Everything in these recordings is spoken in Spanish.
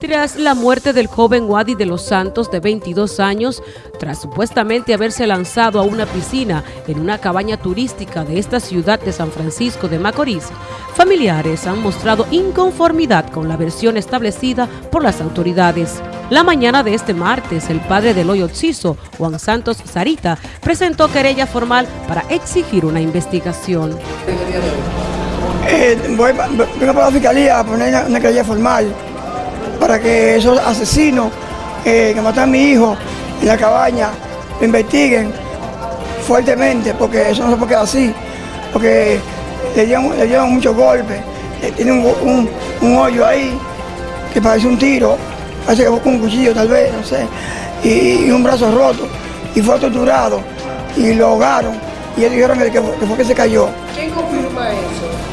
Tras la muerte del joven Wadi de los Santos de 22 años, tras supuestamente haberse lanzado a una piscina en una cabaña turística de esta ciudad de San Francisco de Macorís, familiares han mostrado inconformidad con la versión establecida por las autoridades. La mañana de este martes, el padre del hoyo Ciso, Juan Santos Sarita, presentó querella formal para exigir una investigación. Eh, voy, vengo para la fiscalía a poner una querella formal para que esos asesinos eh, que mataron a mi hijo en la cabaña lo investiguen fuertemente, porque eso no se puede quedar así, porque le llevan, muchos golpes, tiene un, hoyo ahí que parece un tiro, parece que fue un cuchillo tal vez, no sé, y, un brazo roto, y fue torturado, y lo ahogaron, y ellos dijeron que, que fue que se cayó. ¿Quién confirma eso?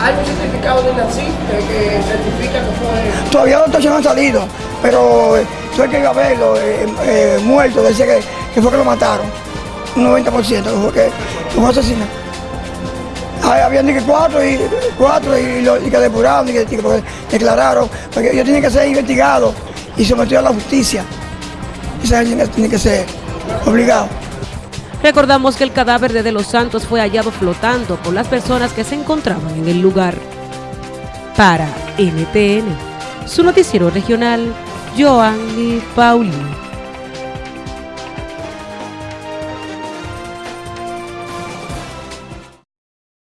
¿Hay un certificado de naciste que certifica que fue...? Todavía los no han salido, pero tú hay que verlo eh, eh, muerto, decía que, que, fue que lo mataron. Un 90% que fue que, fue asesinado. Habían que cuatro y cuatro y, lo, y que depuraron y que, declararon, porque ellos tienen que ser investigados y sometidos a la justicia. Esa gente tiene que ser obligado. Recordamos que el cadáver de De Los Santos fue hallado flotando por las personas que se encontraban en el lugar. Para NTN, su noticiero regional, Joanny Paulino.